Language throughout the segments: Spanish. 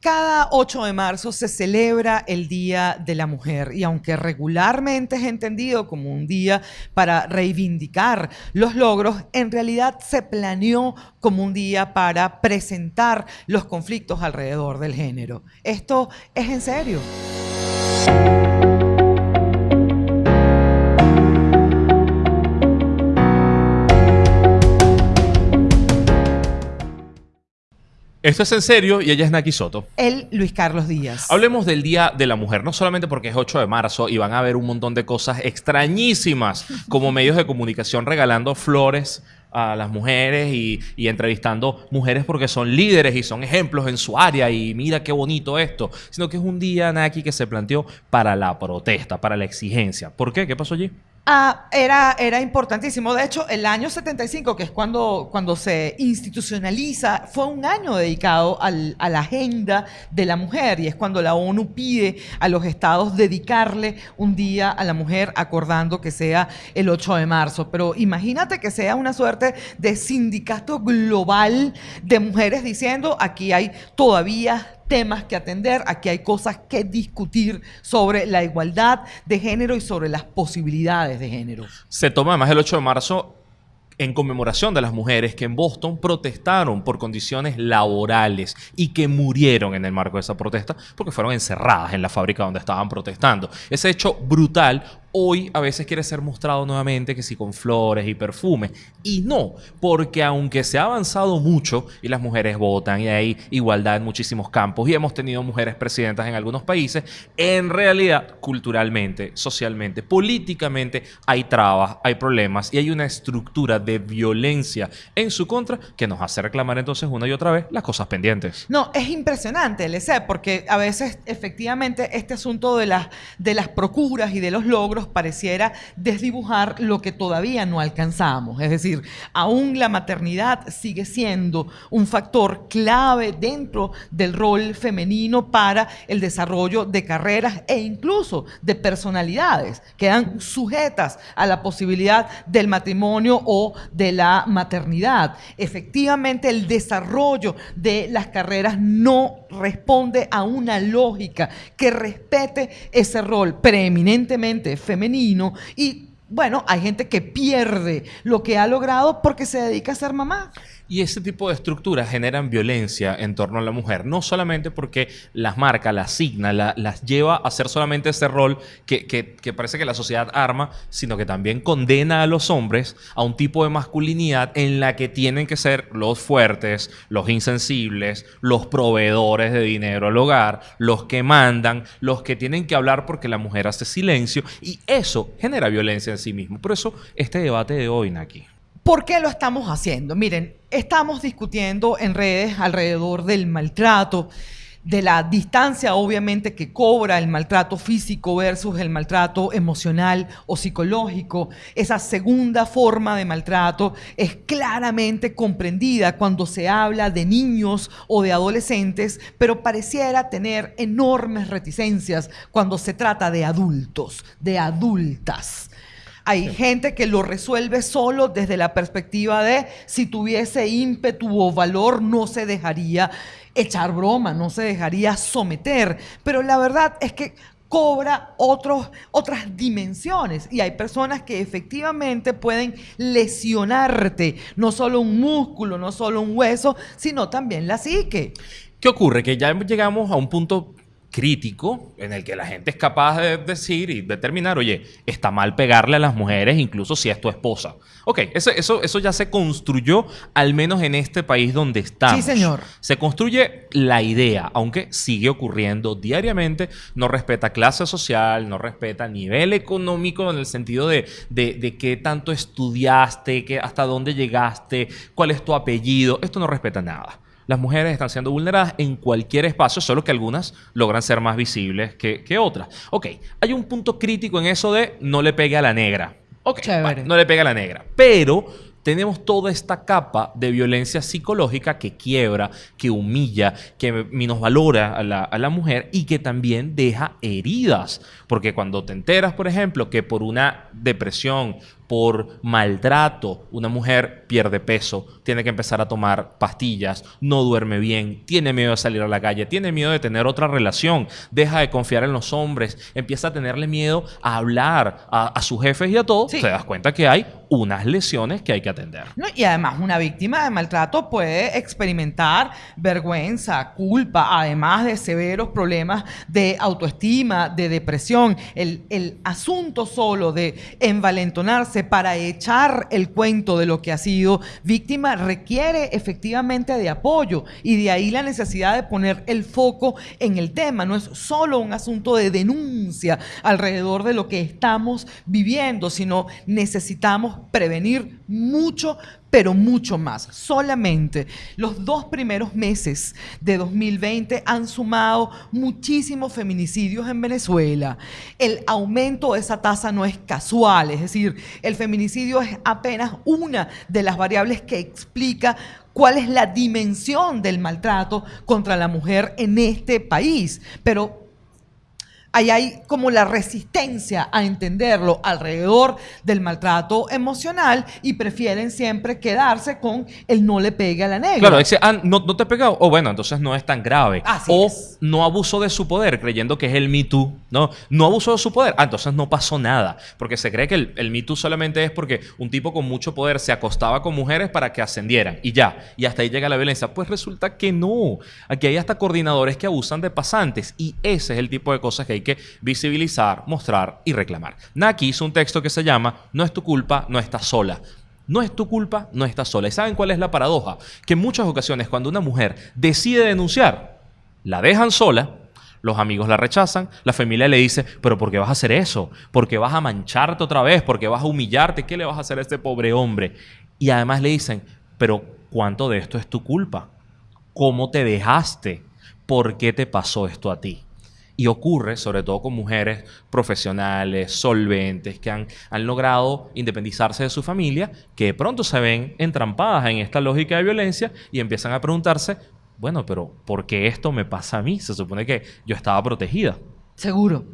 Cada 8 de marzo se celebra el Día de la Mujer y aunque regularmente es entendido como un día para reivindicar los logros, en realidad se planeó como un día para presentar los conflictos alrededor del género. Esto es en serio. Esto es en serio y ella es Naki Soto. El Luis Carlos Díaz. Hablemos del Día de la Mujer, no solamente porque es 8 de marzo y van a ver un montón de cosas extrañísimas como medios de comunicación regalando flores a las mujeres y, y, entrevistando mujeres porque son líderes y son ejemplos en su área y mira qué bonito esto, sino que es un día, Naki, que se planteó para la protesta, para la exigencia. ¿Por qué? ¿Qué pasó allí? Ah, era, era importantísimo. De hecho, el año 75, que es cuando, cuando se institucionaliza, fue un año dedicado a la agenda de la mujer y es cuando la ONU pide a los estados dedicarle un día a la mujer acordando que sea el 8 de marzo. Pero imagínate que sea una suerte de sindicato global de mujeres diciendo aquí hay todavía temas que atender, aquí hay cosas que discutir sobre la igualdad de género y sobre las posibilidades de género. Se toma además el 8 de marzo en conmemoración de las mujeres que en Boston protestaron por condiciones laborales y que murieron en el marco de esa protesta porque fueron encerradas en la fábrica donde estaban protestando. Ese hecho brutal hoy a veces quiere ser mostrado nuevamente que sí con flores y perfumes. Y no, porque aunque se ha avanzado mucho y las mujeres votan y hay igualdad en muchísimos campos y hemos tenido mujeres presidentas en algunos países, en realidad culturalmente, socialmente, políticamente hay trabas, hay problemas y hay una estructura de violencia en su contra que nos hace reclamar entonces una y otra vez las cosas pendientes. No, es impresionante, LC, porque a veces efectivamente este asunto de las, de las procuras y de los logros pareciera desdibujar lo que todavía no alcanzamos. Es decir, aún la maternidad sigue siendo un factor clave dentro del rol femenino para el desarrollo de carreras e incluso de personalidades. Quedan sujetas a la posibilidad del matrimonio o de la maternidad. Efectivamente, el desarrollo de las carreras no responde a una lógica que respete ese rol preeminentemente femenino y bueno, hay gente que pierde lo que ha logrado porque se dedica a ser mamá. Y ese tipo de estructuras generan violencia en torno a la mujer, no solamente porque las marca, las asigna, las lleva a hacer solamente ese rol que, que, parece que la sociedad arma, sino que también condena a los hombres a un tipo de masculinidad en la que tienen que ser los fuertes, los insensibles, los proveedores de dinero al hogar, los que mandan, los que tienen que hablar porque la mujer hace silencio y eso genera violencia en sí mismo. Por eso este debate de hoy, Naki. ¿Por qué lo estamos haciendo? Miren, estamos discutiendo en redes alrededor del maltrato, de la distancia obviamente que cobra el maltrato físico versus el maltrato emocional o psicológico. Esa segunda forma de maltrato es claramente comprendida cuando se habla de niños o de adolescentes, pero pareciera tener enormes reticencias cuando se trata de adultos, de adultas. Hay gente que lo resuelve solo desde la perspectiva de si tuviese ímpetu o valor no se dejaría echar broma, no se dejaría someter. Pero la verdad es que cobra otros, otras dimensiones y hay personas que efectivamente pueden lesionarte, no solo un músculo, no solo un hueso, sino también la psique. ¿Qué ocurre? Que ya llegamos a un punto crítico en el que la gente es capaz de decir y determinar, oye, está mal pegarle a las mujeres incluso si es tu esposa. Ok, eso, eso, eso ya se construyó, al menos en este país donde estamos. Sí, señor. Se construye la idea, aunque sigue ocurriendo diariamente, no respeta clase social, no respeta nivel económico en el sentido de, de, de qué tanto estudiaste, que, hasta dónde llegaste, cuál es tu apellido, esto no respeta nada las mujeres están siendo vulneradas en cualquier espacio, solo que algunas logran ser más visibles que, otras. Ok, hay un punto crítico en eso de no le pegue a la negra. Ok, no le pegue a la negra. Pero tenemos toda esta capa de violencia psicológica que quiebra, que humilla, que minusvalora a la, a la, mujer y que también deja heridas. Porque cuando te enteras, por ejemplo, que por una depresión por maltrato, una mujer pierde peso, tiene que empezar a tomar pastillas, no duerme bien, tiene miedo de salir a la calle, tiene miedo de tener otra relación, deja de confiar en los hombres, empieza a tenerle miedo a hablar a, sus jefes y a todo, Sí. te das cuenta que hay unas lesiones que hay que atender. Y además una víctima de maltrato puede experimentar vergüenza, culpa, además de severos problemas de autoestima, de depresión. El, el asunto solo de envalentonarse para echar el cuento de lo que ha sido víctima requiere efectivamente de apoyo y de ahí la necesidad de poner el foco en el tema. No es solo un asunto de denuncia alrededor de lo que estamos viviendo, sino necesitamos prevenir mucho, pero mucho más. Solamente los dos primeros meses de 2020 han sumado muchísimos feminicidios en Venezuela. El aumento de esa tasa no es casual, es decir, el feminicidio es apenas una de las variables que explica cuál es la dimensión del maltrato contra la mujer en este país. Pero ahí hay como la resistencia a entenderlo alrededor del maltrato emocional y prefieren siempre quedarse con el no le pegue a la negra. Claro, dice, ah, no, no te he pegado. O bueno, entonces no es tan grave. Así o es. no abuso de su poder, creyendo que es el Me Too. No, no abuso de su poder. Ah, entonces no pasó nada. Porque se cree que el, el Me Too solamente es porque un tipo con mucho poder se acostaba con mujeres para que ascendieran. Y ya. Y hasta ahí llega la violencia. Pues resulta que no. Aquí hay hasta coordinadores que abusan de pasantes. Y ese es el tipo de cosas que hay que visibilizar, mostrar y reclamar. Naki hizo un texto que se llama No es tu culpa, no estás sola. No es tu culpa, no estás sola. ¿Y saben cuál es la paradoja? Que en muchas ocasiones cuando una mujer decide denunciar, la dejan sola, los amigos la rechazan, la familia le dice, pero ¿por qué vas a hacer eso? ¿Por qué vas a mancharte otra vez? ¿Por qué vas a humillarte? ¿Qué le vas a hacer a este pobre hombre? Y además le dicen, pero ¿cuánto de esto es tu culpa? ¿Cómo te dejaste? ¿Por qué te pasó esto a ti? Y ocurre, sobre todo con mujeres profesionales, solventes, que han, han logrado independizarse de su familia, que de pronto se ven entrampadas en esta lógica de violencia y empiezan a preguntarse, bueno, pero ¿por qué esto me pasa a mí? Se supone que yo estaba protegida. Seguro.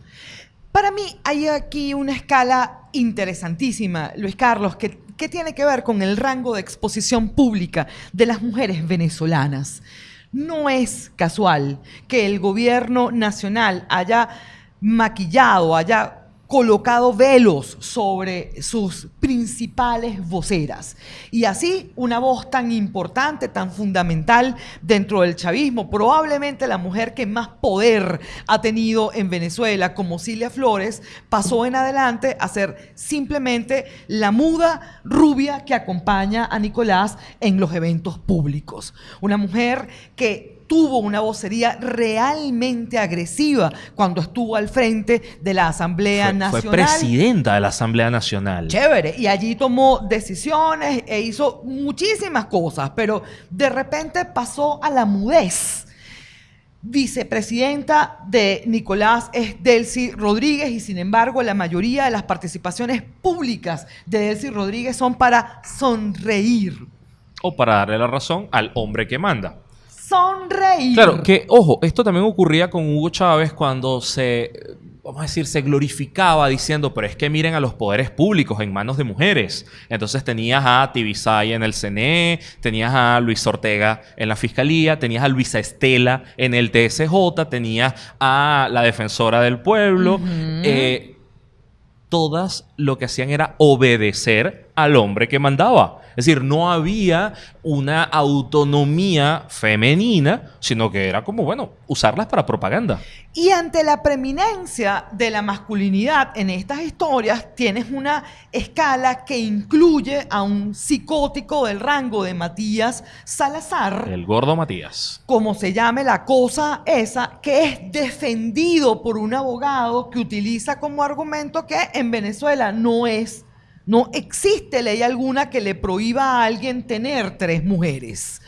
Para mí hay aquí una escala interesantísima, Luis Carlos, que, que tiene que ver con el rango de exposición pública de las mujeres venezolanas. No es casual que el gobierno nacional haya maquillado, haya colocado velos sobre sus principales voceras. Y así una voz tan importante, tan fundamental dentro del chavismo, probablemente la mujer que más poder ha tenido en Venezuela, como Cilia Flores, pasó en adelante a ser simplemente la muda rubia que acompaña a Nicolás en los eventos públicos. Una mujer que tuvo una vocería realmente agresiva cuando estuvo al frente de la Asamblea Fue, fue Nacional. presidenta de la Asamblea Nacional. Chévere, y allí tomó decisiones e hizo muchísimas cosas, pero de repente pasó a la mudez. Vicepresidenta de Nicolás es Delcy Rodríguez y sin embargo la mayoría de las participaciones públicas de Delcy Rodríguez son para sonreír. O para darle la razón al hombre que manda. Sonreír. Claro, que ojo, esto también ocurría con Hugo Chávez cuando se, vamos a decir, se glorificaba diciendo, pero es que miren a los poderes públicos en manos de mujeres. Entonces tenías a Tibisay en el CNE, tenías a Luis Ortega en la Fiscalía, tenías a Luisa Estela en el TSJ, tenías a la Defensora del Pueblo. Eh, todas lo que hacían era obedecer al hombre que mandaba. Es decir, no había una autonomía femenina, sino que era como, bueno, usarlas para propaganda. Y ante la preeminencia de la masculinidad en estas historias, tienes una escala que incluye a un psicótico del rango de Matías Salazar, El gordo Matías. como se llame la cosa esa, que es defendido por un abogado que utiliza como argumento que en Venezuela no es, no existe ley alguna que le prohíba a alguien tener tres mujeres.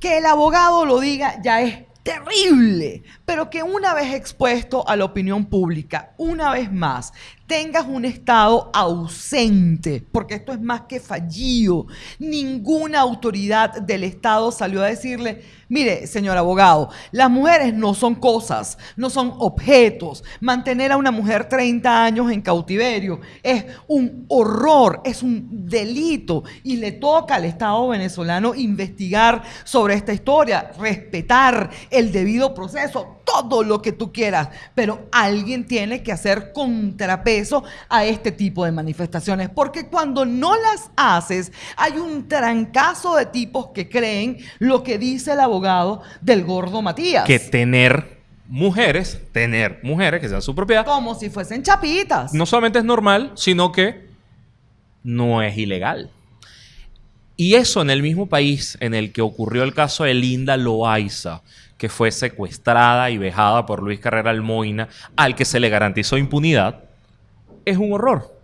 Que el abogado lo diga ya es terrible, pero que una vez expuesto a la opinión pública, una vez más, tengas un Estado ausente, porque esto es más que fallido. Ninguna autoridad del Estado salió a decirle, mire, señor abogado, las mujeres no son cosas, no son objetos. Mantener a una mujer 30 años en cautiverio es un horror, es un delito y le toca al Estado venezolano investigar sobre esta historia, respetar el debido proceso, todo lo que tú quieras, pero alguien tiene que hacer contrapeso a este tipo de manifestaciones, porque cuando no las haces, hay un trancazo de tipos que creen lo que dice el abogado del gordo Matías. Que tener mujeres, tener mujeres que sean su propiedad, Como si fuesen chapitas. no solamente es normal, sino que no es ilegal. Y eso en el mismo país en el que ocurrió el caso de Linda Loaiza, que fue secuestrada y vejada por Luis Carrera Almoina, al que se le garantizó impunidad, es un horror.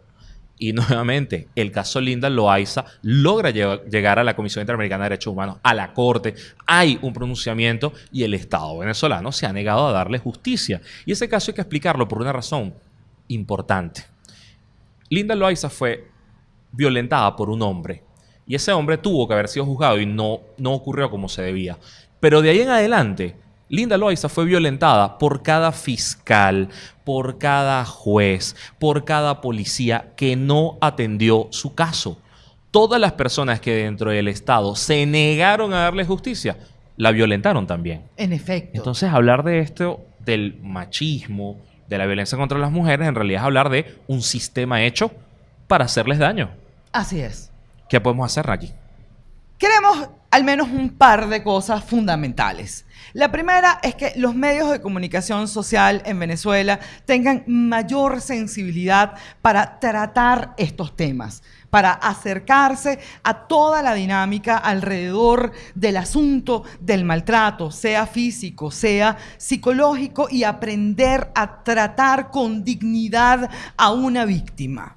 Y nuevamente, el caso Linda Loaiza logra lle- llegar a la Comisión Interamericana de Derechos Humanos, a la Corte. Hay un pronunciamiento y el Estado venezolano se ha negado a darle justicia. Y ese caso hay que explicarlo por una razón importante. Linda Loaiza fue violentada por un hombre. Y ese hombre tuvo que haber sido juzgado y no, no ocurrió como se debía. Pero de ahí en adelante, Linda Loaiza fue violentada por cada fiscal, por cada juez, por cada policía que no atendió su caso. Todas las personas que dentro del Estado se negaron a darle justicia, la violentaron también. En efecto. Entonces, hablar de esto, del machismo, de la violencia contra las mujeres, en realidad es hablar de un sistema hecho para hacerles daño. Así es. ¿Qué podemos hacer aquí? Queremos al menos un par de cosas fundamentales. La primera es que los medios de comunicación social en Venezuela tengan mayor sensibilidad para tratar estos temas, para acercarse a toda la dinámica alrededor del asunto del maltrato, sea físico, sea psicológico, y aprender a tratar con dignidad a una víctima.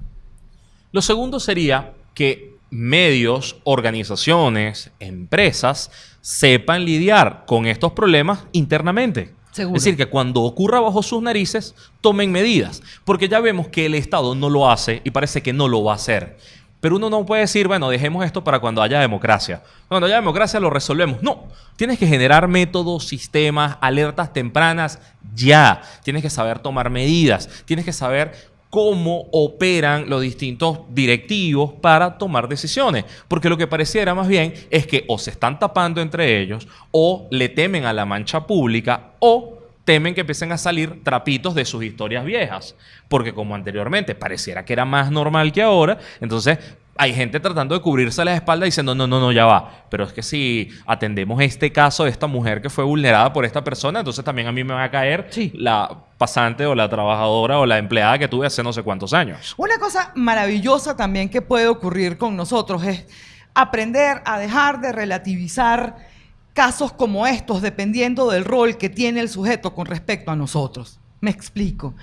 Lo segundo sería que medios, organizaciones, empresas sepan lidiar con estos problemas internamente. Seguro. Es decir, que cuando ocurra bajo sus narices, tomen medidas. Porque ya vemos que el Estado no lo hace y parece que no lo va a hacer. Pero uno no puede decir, bueno, dejemos esto para cuando haya democracia. Cuando haya democracia lo resolvemos. No, tienes que generar métodos, sistemas, alertas tempranas ya. Tienes que saber tomar medidas. Tienes que saber cómo operan los distintos directivos para tomar decisiones. Porque lo que pareciera más bien es que o se están tapando entre ellos, o le temen a la mancha pública, o temen que empiecen a salir trapitos de sus historias viejas. Porque como anteriormente pareciera que era más normal que ahora, entonces hay gente tratando de cubrirse la espalda diciendo, no, no, no, ya va. Pero es que si atendemos este caso de esta mujer que fue vulnerada por esta persona, entonces también a mí me va a caer Sí. la pasante o la trabajadora o la empleada que tuve hace no sé cuántos años. Una cosa maravillosa también que puede ocurrir con nosotros es aprender a dejar de relativizar casos como estos dependiendo del rol que tiene el sujeto con respecto a nosotros. Me explico.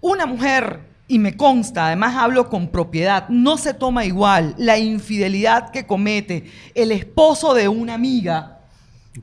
Una mujer, y me consta, además hablo con propiedad, no se toma igual la infidelidad que comete el esposo de una amiga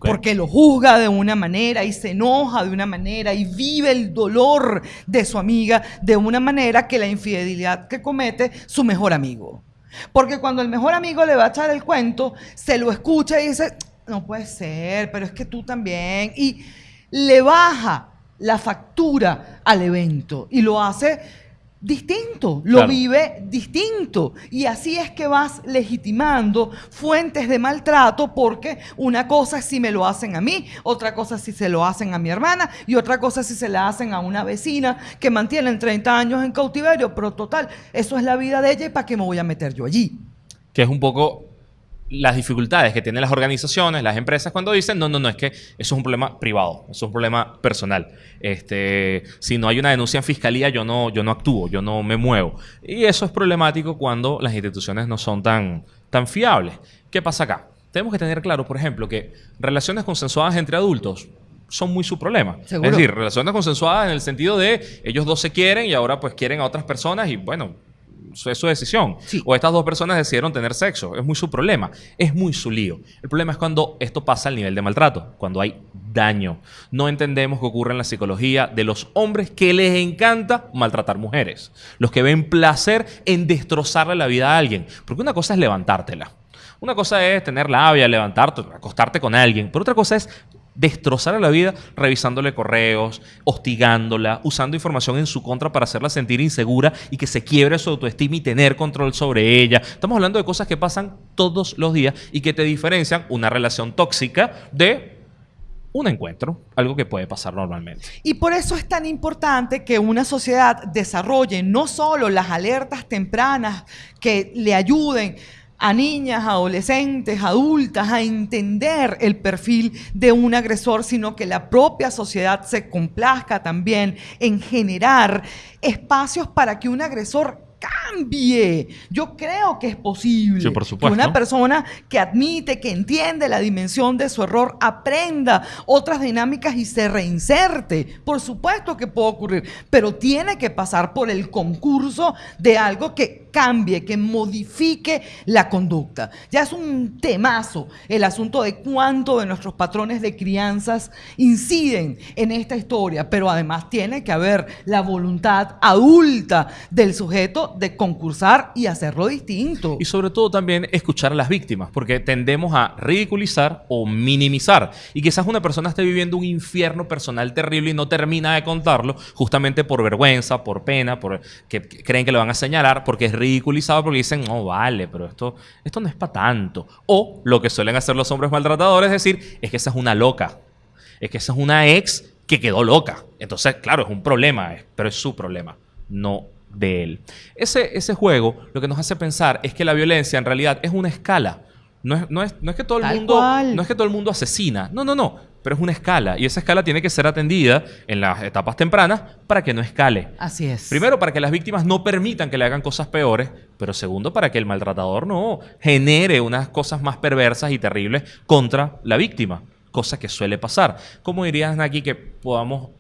porque lo juzga de una manera y se enoja de una manera y vive el dolor de su amiga de una manera que la infidelidad que comete su mejor amigo. Porque cuando el mejor amigo le va a echar el cuento, se lo escucha y dice, no puede ser, pero es que tú también. Y le baja la factura al evento y lo hace distinto, lo Claro. vive distinto. Y así es que vas legitimando fuentes de maltrato porque una cosa es si me lo hacen a mí, otra cosa es si se lo hacen a mi hermana y otra cosa es si se la hacen a una vecina que mantienen 30 años en cautiverio, pero total, eso es la vida de ella y para qué me voy a meter yo allí. que es un poco las dificultades que tienen las organizaciones, las empresas, cuando dicen, no, no, no, es que eso es un problema privado, eso es un problema personal. Este, si no hay una denuncia en fiscalía, yo no, yo no actúo, yo no me muevo. Y eso es problemático cuando las instituciones no son tan, tan fiables. ¿Qué pasa acá? Tenemos que tener claro, por ejemplo, que relaciones consensuadas entre adultos son muy su problema. Seguro. Es decir, relaciones consensuadas en el sentido de ellos dos se quieren y ahora pues quieren a otras personas y bueno, es su decisión. Sí. O estas dos personas decidieron tener sexo. Es muy su problema. Es muy su lío. El problema es cuando esto pasa al nivel de maltrato, cuando hay daño. No entendemos qué ocurre en la psicología de los hombres que les encanta maltratar mujeres. Los que ven placer en destrozarle la vida a alguien. Porque una cosa es levantártela. Una cosa es tener labia, levantarte, acostarte con alguien. Pero otra cosa es destrozarle la vida revisándole correos, hostigándola, usando información en su contra para hacerla sentir insegura y que se quiebre su autoestima y tener control sobre ella. Estamos hablando de cosas que pasan todos los días y que te diferencian una relación tóxica de un encuentro, algo que puede pasar normalmente. Y por eso es tan importante que una sociedad desarrolle no solo las alertas tempranas que le ayuden a niñas, adolescentes, adultas a entender el perfil de un agresor, sino que la propia sociedad se complazca también en generar espacios para que un agresor cambie. Yo creo que es posible Sí, por que una persona que admite, que entiende la dimensión de su error, aprenda otras dinámicas y se reinserte. Por supuesto que puede ocurrir, pero tiene que pasar por el concurso de algo que cambie, que modifique la conducta. Ya es un temazo el asunto de cuánto de nuestros patrones de crianzas inciden en esta historia, pero además tiene que haber la voluntad adulta del sujeto de concursar y hacerlo distinto. Y sobre todo también escuchar a las víctimas, porque tendemos a ridiculizar o minimizar. Y quizás una persona esté viviendo un infierno personal terrible y no termina de contarlo, justamente por vergüenza, por pena, por que creen que lo van a señalar, porque es ridiculizado, porque dicen, no, vale, pero esto, esto no es para tanto. O lo que suelen hacer los hombres maltratadores es decir, es que esa es una loca. Es que esa es una ex que quedó loca. Entonces, claro, es un problema, pero es su problema, no de él. Ese, ese juego lo que nos hace pensar es que la violencia en realidad es una escala. No es, no es, no es que todo el Tal mundo cual. no es que todo el mundo asesina. No, no, no. Pero es una escala. Y esa escala tiene que ser atendida en las etapas tempranas para que no escale. Así es. Primero, para que las víctimas no permitan que le hagan cosas peores, pero segundo, para que el maltratador no genere unas cosas más perversas y terribles contra la víctima, cosa que suele pasar. ¿Cómo dirías, Naki, que podamos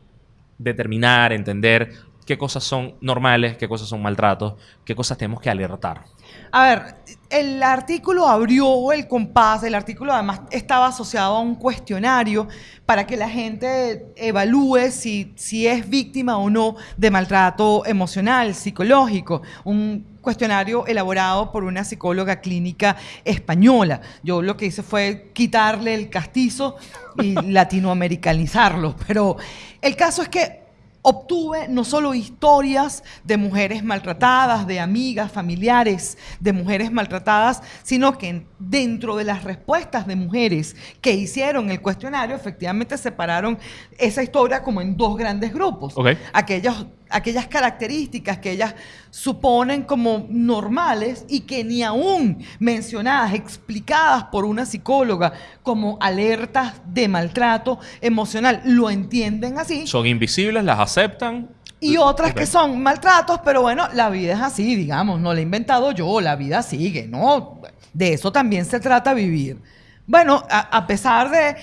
determinar, entender qué cosas son normales, qué cosas son maltratos, qué cosas tenemos que alertar? A ver, el artículo abrió el compás, el artículo además estaba asociado a un cuestionario para que la gente evalúe si, si es víctima o no de maltrato emocional, psicológico. Un cuestionario elaborado por una psicóloga clínica española. Yo lo que hice fue quitarle el castizo y latinoamericanizarlo, pero el caso es que obtuve no solo historias de mujeres maltratadas, de amigas, familiares de mujeres maltratadas, sino que en- dentro de las respuestas de mujeres que hicieron el cuestionario, efectivamente separaron esa historia como en dos grandes grupos. Ok. Aquellos- aquellas características que ellas suponen como normales y que ni aún mencionadas, explicadas por una psicóloga como alertas de maltrato emocional, lo entienden así. Son invisibles, las aceptan. Y otras que son maltratos, pero bueno, la vida es así, digamos, no la he inventado yo, la vida sigue, ¿no? De eso también se trata vivir. Bueno, a, a pesar de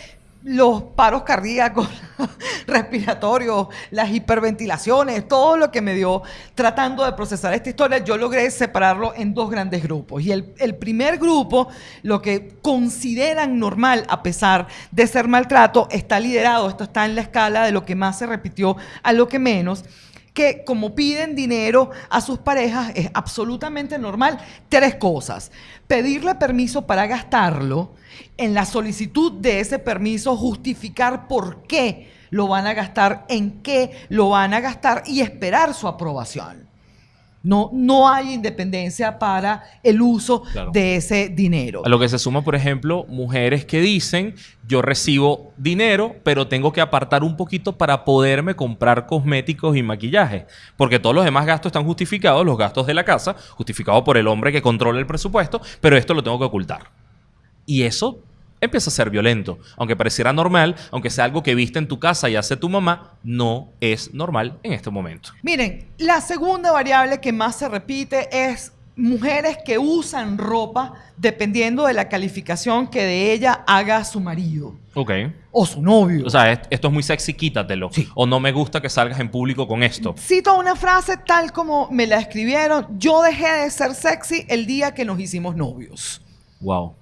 los paros cardíacos, respiratorios, las hiperventilaciones, todo lo que me dio tratando de procesar esta historia, yo logré separarlo en dos grandes grupos. Y el, el primer grupo, lo que consideran normal a pesar de ser maltrato, está liderado, esto está en la escala de lo que más se repitió a lo que menos que como piden dinero a sus parejas es absolutamente normal. Tres cosas. Pedirle permiso para gastarlo, en la solicitud de ese permiso justificar por qué lo van a gastar, en qué lo van a gastar y esperar su aprobación. No, no hay independencia para el uso Claro. de ese dinero. A lo que se suma, por ejemplo, mujeres que dicen, yo recibo dinero, pero tengo que apartar un poquito para poderme comprar cosméticos y maquillaje. Porque todos los demás gastos están justificados, los gastos de la casa, justificados por el hombre que controla el presupuesto, pero esto lo tengo que ocultar. Y eso empieza a ser violento. Aunque pareciera normal, aunque sea algo que viste en tu casa y hace tu mamá, no es normal en este momento. Miren, la segunda variable que más se repite es mujeres que usan ropa dependiendo de la calificación que de ella haga su marido Ok. o su novio. O sea, est- esto es muy sexy, quítatelo. Sí. O no me gusta que salgas en público con esto. Cito una frase tal como me la escribieron, yo dejé de ser sexy el día que nos hicimos novios. Wow.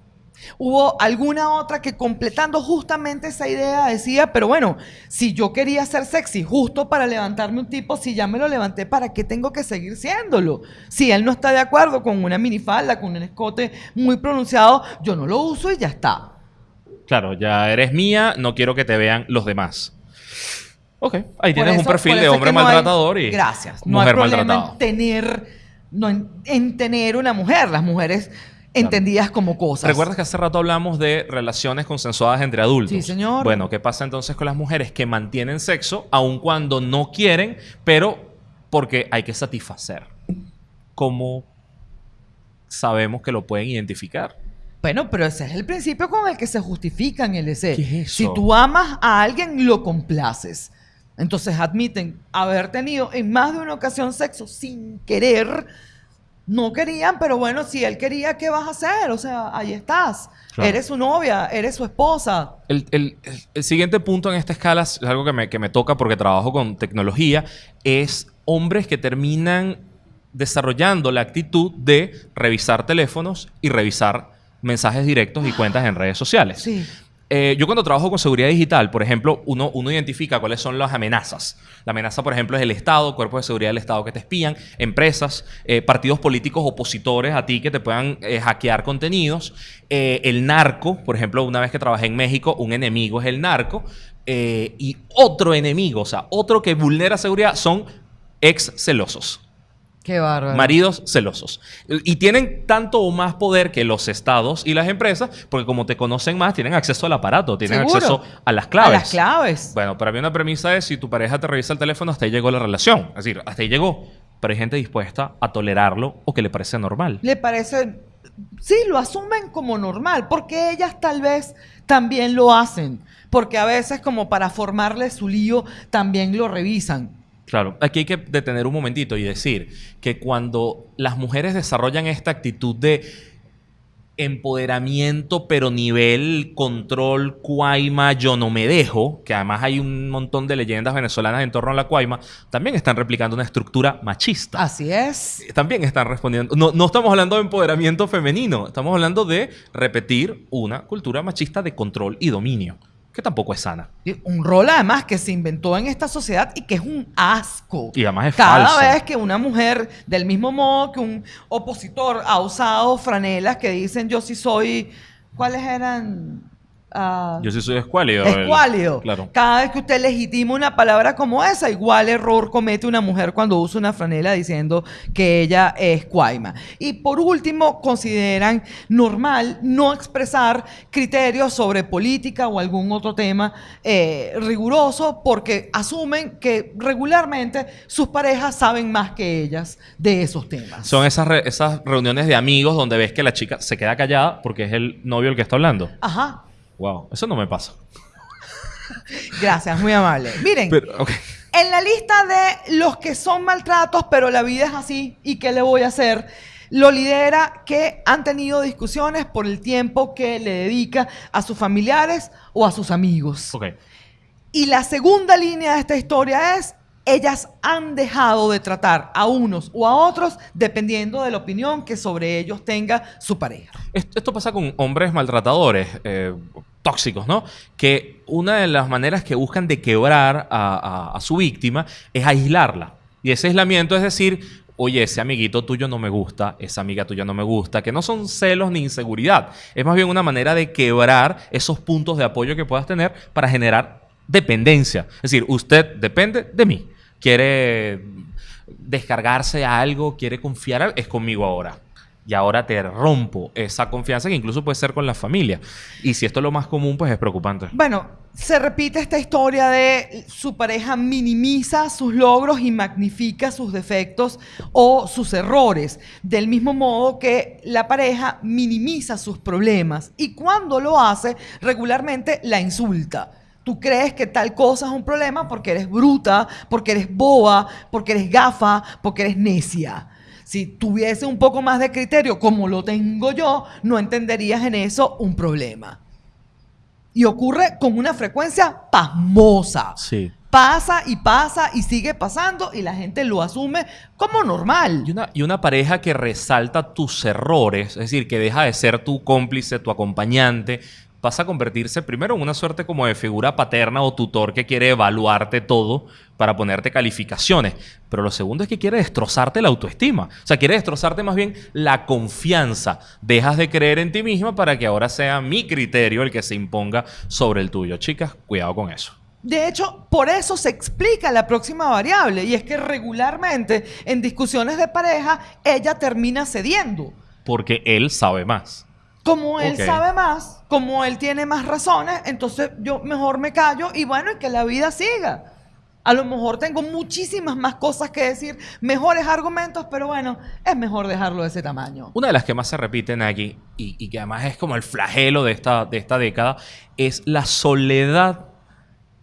Hubo alguna otra que completando justamente esa idea decía, pero bueno, si yo quería ser sexy justo para levantarme un tipo, si ya me lo levanté, ¿para qué tengo que seguir siéndolo? Si él no está de acuerdo con una minifalda, con un escote muy pronunciado, yo no lo uso y ya está. Claro, ya eres mía, no quiero que te vean los demás. Ok, ahí tienes un perfil de es hombre que no hay- maltratador y Gracias. No mujer hay problema maltratada. en tener, no en, en tener una mujer. Las mujeres entendidas como cosas. ¿Recuerdas que hace rato hablamos de relaciones consensuadas entre adultos? Sí, señor. Bueno, ¿qué pasa entonces con las mujeres que mantienen sexo aun cuando no quieren, pero porque hay que satisfacer? ¿Cómo sabemos que lo pueden identificar? Bueno, pero ese es el principio con el que se justifican el ese. ¿Qué es eso? Si tú amas a alguien, lo complaces. Entonces admiten haber tenido en más de una ocasión sexo sin querer. No querían, pero bueno, si él quería, ¿qué vas a hacer? O sea, ahí estás. Claro. Eres su novia, eres su esposa. El, el- el- el siguiente punto en esta escala es algo que me, que me toca porque trabajo con tecnología, es hombres que terminan desarrollando la actitud de revisar teléfonos y revisar mensajes directos y cuentas en redes sociales. Sí. Eh, yo cuando trabajo con seguridad digital, por ejemplo, uno, uno identifica cuáles son las amenazas. La amenaza, por ejemplo, es el Estado, cuerpos de seguridad del Estado que te espían, empresas, eh, partidos políticos opositores a ti que te puedan eh, hackear contenidos, el narco, por ejemplo, una vez que trabajé en México, un enemigo es el narco, y otro enemigo, o sea, otro que vulnera seguridad son ex celosos. Qué bárbaro. Maridos celosos. Y tienen tanto o más poder que los estados y las empresas, porque como te conocen más, tienen acceso al aparato, tienen Seguro. acceso a las claves. A las claves. Bueno, para mí una premisa es si tu pareja te revisa el teléfono, hasta ahí llegó la relación. Es decir, hasta ahí llegó. Pero hay gente dispuesta a tolerarlo o que le parece normal. le parece, sí, lo asumen como normal, porque ellas tal vez también lo hacen, porque a veces como para formarle su lío también lo revisan. Claro, aquí hay que detener un momentito y decir que cuando las mujeres desarrollan esta actitud de empoderamiento, pero nivel control, cuaima, yo no me dejo, que además hay un montón de leyendas venezolanas en torno a la cuaima, también están replicando una estructura machista. Así es. También están respondiendo. No, no estamos hablando de empoderamiento femenino, estamos hablando de repetir una cultura machista de control y dominio, que tampoco es sana. Un rol además que se inventó en esta sociedad y que es un asco. Y además es Cada falso. vez que una mujer, del mismo modo que un opositor ha usado franelas que dicen yo sí soy, ¿cuáles eran? Ah, Yo sí soy escuálido. el- Escuálido. Claro. Cada vez que usted legitima una palabra como esa, igual error comete una mujer cuando usa una franela diciendo que ella es cuaima. Y por último, consideran normal no expresar criterios sobre política o algún otro tema eh, riguroso porque asumen que regularmente sus parejas saben más que ellas de esos temas. Son esas, re- esas reuniones de amigos donde ves que la chica se queda callada porque es el novio el que está hablando. Ajá. Wow, eso no me pasa. Gracias, muy amable. Miren. Pero. En la lista de los que son maltratos, pero la vida es así, ¿y qué le voy a hacer? Lo lidera que han tenido discusiones por el tiempo que le dedica a sus familiares o a sus amigos. Ok. Y la segunda línea de esta historia es, ellas han dejado de tratar a unos o a otros dependiendo de la opinión que sobre ellos tenga su pareja. Esto, pasa con hombres maltratadores, eh, tóxicos, ¿no? Que una de las maneras que buscan de quebrar a- a su víctima es aislarla. Y ese aislamiento es decir, oye, ese amiguito tuyo no me gusta, esa amiga tuya no me gusta, que no son celos ni inseguridad. Es más bien una manera de quebrar esos puntos de apoyo que puedas tener para generar dependencia. Es decir, usted depende de mí. Quiere descargarse algo, quiere confiar, es conmigo ahora. Y ahora te rompo esa confianza que incluso puede ser con la familia. Y si esto es lo más común, pues es preocupante. Bueno, se repite esta historia de su pareja minimiza sus logros y magnifica sus defectos o sus errores, del mismo modo que la pareja minimiza sus problemas y cuando lo hace regularmente la insulta. Tú crees que tal cosa es un problema porque eres bruta, porque eres boba, porque eres gafa, porque eres necia. Si tuviese un poco más de criterio como lo tengo yo, no entenderías en eso un problema. Y ocurre con una frecuencia pasmosa. Sí. Pasa y pasa y sigue pasando y la gente lo asume como normal. Y una, y una pareja que resalta tus errores, es decir, que deja de ser tu cómplice, tu acompañante, pasa a convertirse primero en una suerte como de figura paterna o tutor que quiere evaluarte todo para ponerte calificaciones. Pero lo segundo es que quiere destrozarte la autoestima. O sea, quiere destrozarte más bien la confianza. Dejas de creer en ti misma para que ahora sea mi criterio el que se imponga sobre el tuyo. Chicas, cuidado con eso. De hecho, por eso se explica la próxima variable y es que regularmente en discusiones de pareja ella termina cediendo. Porque él sabe más. Como él sabe más, como él tiene más razones, entonces yo mejor me callo y bueno, y que la vida siga. A lo mejor tengo muchísimas más cosas que decir, mejores argumentos, pero bueno, es mejor dejarlo de ese tamaño. Una de las que más se repiten aquí, y, y que además es como el flagelo de esta, de esta década, es la soledad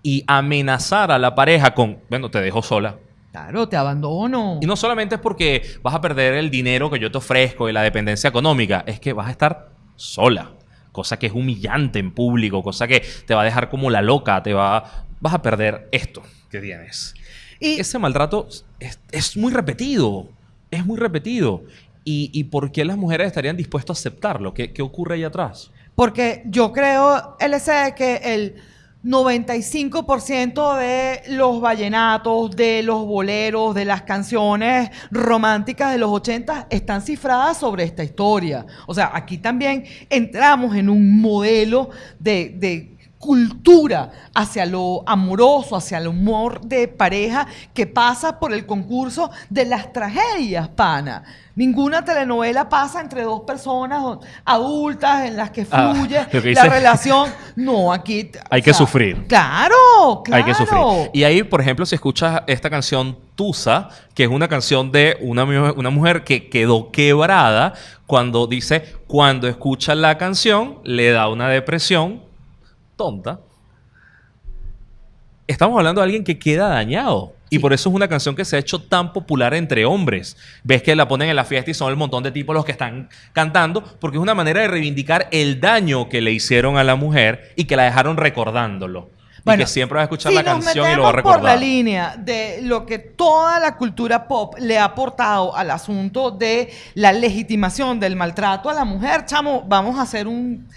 y amenazar a la pareja con, bueno, te dejo sola. Claro, te abandono. Y no solamente es porque vas a perder el dinero que yo te ofrezco y la dependencia económica, es que vas a estar sola. Cosa que es humillante en público, cosa que te va a dejar como la loca, te va, vas a perder esto que tienes. Y Ese maltrato es, es muy repetido, es muy repetido. ¿Y, y por qué las mujeres estarían dispuestas a aceptarlo? ¿Qué, qué ocurre ahí atrás? Porque yo creo, LC, que el 95% de los vallenatos, de los boleros, de las canciones románticas de los 80 están cifradas sobre esta historia. O sea, aquí también entramos en un modelo de, de cultura hacia lo amoroso, hacia el humor de pareja que pasa por el concurso de las tragedias, pana. Ninguna telenovela pasa entre dos personas adultas en las que Ah, fluye que la relación. No, aquí... Hay que sufrir. Claro, claro. Hay que sufrir. Y ahí, por ejemplo, si escuchas esta canción Tusa, que es una canción de una, una mujer que quedó quebrada cuando dice, cuando escucha la canción, le da una depresión tonta. Estamos hablando de alguien que queda dañado. Y por eso es una canción que se ha hecho tan popular entre hombres. Ves que la ponen en la fiesta y son el montón de tipos los que están cantando, porque es una manera de reivindicar el daño que le hicieron a la mujer y que la dejaron recordándolo. y que siempre va a escuchar si la canción y lo va a metemos por la recordar. línea de lo que toda la cultura pop le ha aportado al asunto de la legitimación del maltrato a la mujer, chamo, vamos a hacer un...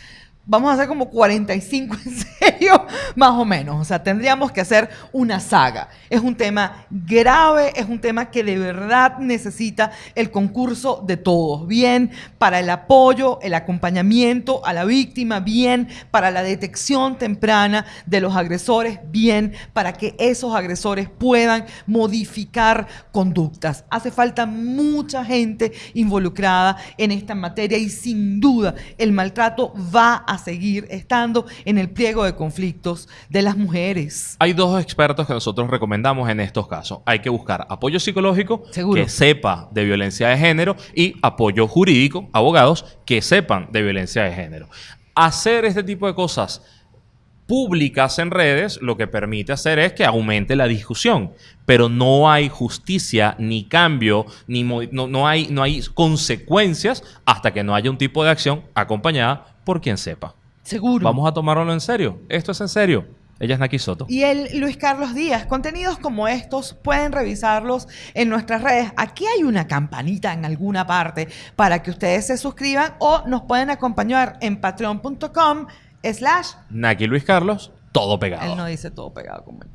Vamos a hacer como 45 en serio, más o menos. O sea, tendríamos que hacer una saga. Es un tema grave, es un tema que de verdad necesita el concurso de todos. Bien para el apoyo, el acompañamiento a la víctima, bien para la detección temprana de los agresores, bien para que esos agresores puedan modificar conductas. Hace falta mucha gente involucrada en esta materia y sin duda el maltrato va a seguir estando en el pliego de conflictos de las mujeres. Hay dos expertos que nosotros recomendamos en estos casos. Hay que buscar apoyo psicológico Seguro. que sepa de violencia de género y apoyo jurídico, abogados que sepan de violencia de género. Hacer este tipo de cosas públicas en redes lo que permite hacer es que aumente la discusión, pero no hay justicia ni cambio, ni no, no hay, no hay consecuencias hasta que no haya un tipo de acción acompañada por quien sepa. Seguro. Vamos a tomárnoslo en serio. Esto es en serio. Ella es Naki Soto. Y el Luis Carlos Díaz, contenidos como estos pueden revisarlos en nuestras redes. Aquí hay una campanita en alguna parte para que ustedes se suscriban o nos pueden acompañar en patreon.com slash. Naki Luis Carlos, todo pegado. Él no dice todo pegado como él.